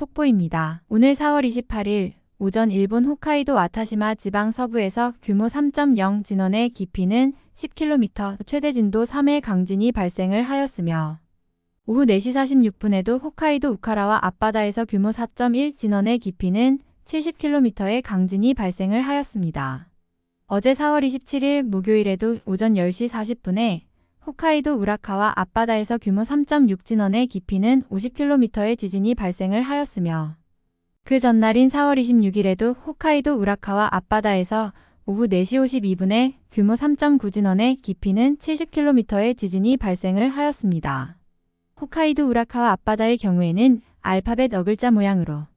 속보입니다. 오늘 4월 28일 오전 일본 홋카이도 와타시마 지방 서부에서 규모 3.0 진원의 깊이는 10km, 최대 진도 3의 강진이 발생을 하였으며 오후 4시 46분에도 홋카이도 우카라와 앞바다에서 규모 4.1 진원의 깊이는 70km의 강진이 발생을 하였습니다. 어제 4월 27일 목요일에도 오전 10시 40분에 홋카이도 우라카와 앞바다에서 규모 3.6 진원의 깊이는 50km의 지진이 발생을 하였으며 그 전날인 4월 26일에도 홋카이도 우라카와 앞바다에서 오후 4시 52분에 규모 3.9 진원의 깊이는 70km의 지진이 발생을 하였습니다. 홋카이도 우라카와 앞바다의 경우에는 알파벳 어글자 모양으로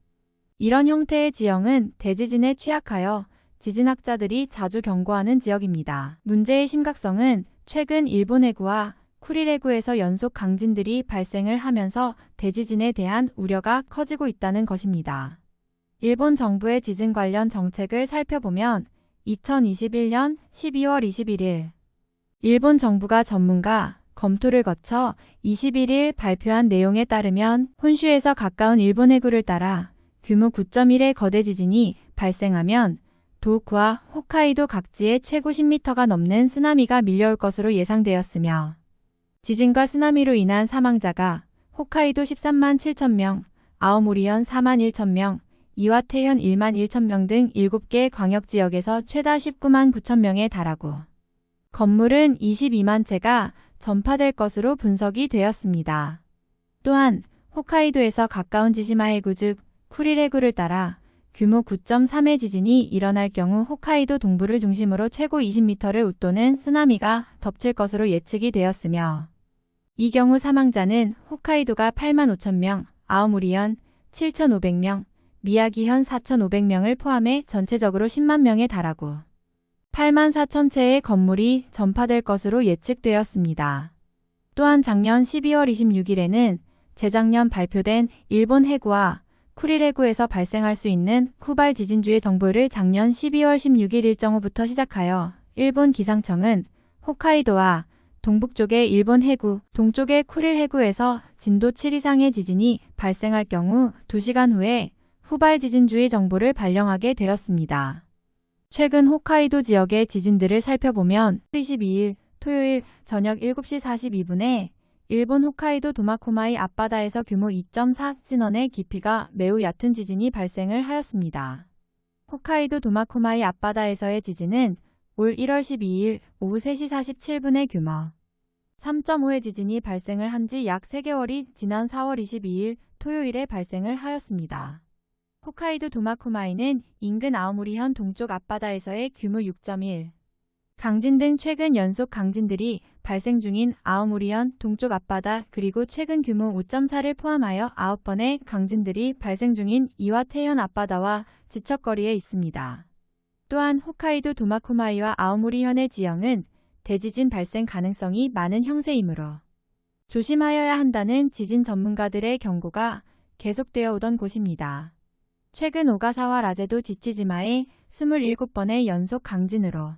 이런 형태의 지형은 대지진에 취약하여 지진학자들이 자주 경고하는 지역입니다. 문제의 심각성은 최근 일본 해구와 쿠릴 해구에서 연속 강진들이 발생을 하면서 대지진에 대한 우려가 커지고 있다는 것입니다. 일본 정부의 지진 관련 정책을 살펴보면 2021년 12월 21일 일본 정부가 전문가 검토를 거쳐 21일 발표한 내용에 따르면 혼슈에서 가까운 일본 해구를 따라 규모 9.1의 거대 지진이 발생하면 도호쿠와 홋카이도 각지에 최고 10m가 넘는 쓰나미가 밀려올 것으로 예상되었으며 지진과 쓰나미로 인한 사망자가 홋카이도 13만 7천 명, 아오모리현 4만 1천 명, 이와테현 1만 1천 명 등 7개 광역지역에서 최다 19만 9천 명에 달하고 건물은 22만 채가 전파될 것으로 분석이 되었습니다. 또한 홋카이도에서 가까운 지시마 해구 즉 쿠릴 해구를 따라 규모 9.3의 지진이 일어날 경우 홋카이도 동부를 중심으로 최고 20m를 웃도는 쓰나미가 덮칠 것으로 예측이 되었으며 이 경우 사망자는 홋카이도가 8만 5천 명, 아오무리현 7,500명, 미야기현 4,500명을 포함해 전체적으로 10만 명에 달하고 8만 4천 채의 건물이 전파될 것으로 예측되었습니다. 또한 작년 12월 26일에는 재작년 발표된 일본 해구와 쿠릴 해구에서 발생할 수 있는 쿠발 지진주의 정보를 작년 12월 16일 일정 후부터 시작하여 일본 기상청은 홋카이도와 동북쪽의 일본 해구, 동쪽의 쿠릴 해구에서 진도 7 이상의 지진이 발생할 경우 2시간 후에 후발 지진주의 정보를 발령하게 되었습니다. 최근 홋카이도 지역의 지진들을 살펴보면 22일 토요일 저녁 7시 42분에 일본 홋카이도 도마코마이 앞바다에서 규모 2.4 진원의 깊이가 매우 얕은 지진이 발생을 하였습니다. 홋카이도 도마코마이 앞바다에서의 지진은 올 1월 12일 오후 3시 47분의 규모 3.5의 지진이 발생을 한 지 약 3개월이 지난 4월 22일 토요일에 발생을 하였습니다. 홋카이도 도마코마이는 인근 아오모리현 동쪽 앞바다에서의 규모 6.1 강진 등 최근 연속 강진들이 발생 중인 아오모리현 동쪽 앞바다 그리고 최근 규모 5.4를 포함하여 9번의 강진들이 발생 중인 이와테현 앞바다와 지척거리에 있습니다. 또한 홋카이도 도마코마이와 아오모리현의 지형은 대지진 발생 가능성이 많은 형세이므로 조심하여야 한다는 지진 전문가들의 경고가 계속되어 오던 곳입니다. 최근 오가사와 라제도 지치지마의 27번의 연속 강진으로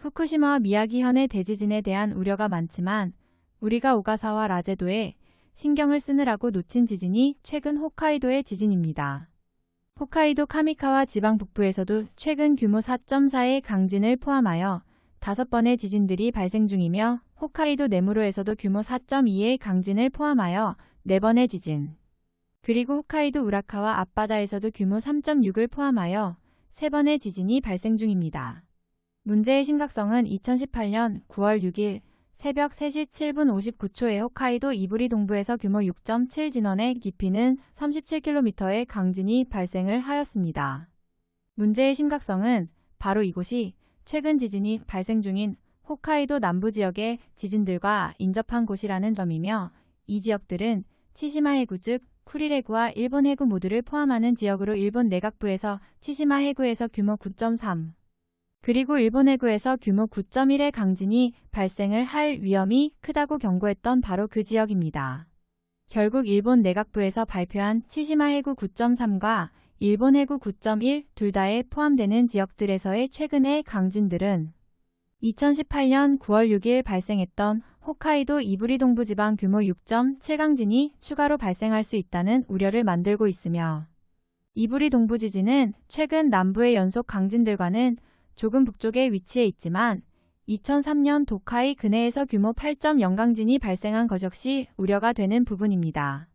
후쿠시마와 미야기현의 대지진에 대한 우려가 많지만 우리가 오가사와 라제도에 신경을 쓰느라고 놓친 지진이 최근 홋카이도의 지진입니다. 홋카이도 카미카와 지방 북부에서도 최근 규모 4.4의 강진을 포함하여 5번의 지진들이 발생 중이며 홋카이도 네무로에서도 규모 4.2의 강진을 포함하여 4번의 지진 그리고 홋카이도 우라카와 앞바다에서도 규모 3.6을 포함하여 3번의 지진이 발생 중입니다. 문제의 심각성은 2018년 9월 6일 새벽 3시 7분 59초에 홋카이도 이브리 동부에서 규모 6.7 진원의 깊이는 37km의 강진이 발생을 하였습니다. 문제의 심각성은 바로 이곳이 최근 지진이 발생 중인 홋카이도 남부 지역의 지진들과 인접한 곳이라는 점이며 이 지역들은 치시마 해구 즉 쿠릴 해구와 일본 해구 모두를 포함하는 지역으로 일본 내각부에서 치시마 해구에서 규모 9.3 그리고 일본 해구에서 규모 9.1의 강진이 발생을 할 위험이 크다고 경고했던 바로 그 지역입니다. 결국 일본 내각부에서 발표한 치시마 해구 9.3과 일본 해구 9.1 둘 다에 포함되는 지역들에서의 최근의 강진들은 2018년 9월 6일 발생했던 홋카이도 이부리 동부지방 규모 6.7 강진이 추가로 발생할 수 있다는 우려를 만들고 있으며 이부리 동부 지진은 최근 남부의 연속 강진들과는 조금 북쪽에 위치해 있지만 2003년 도카이 근해에서 규모 8.0 강진이 발생한 것 역시 우려가 되는 부분입니다.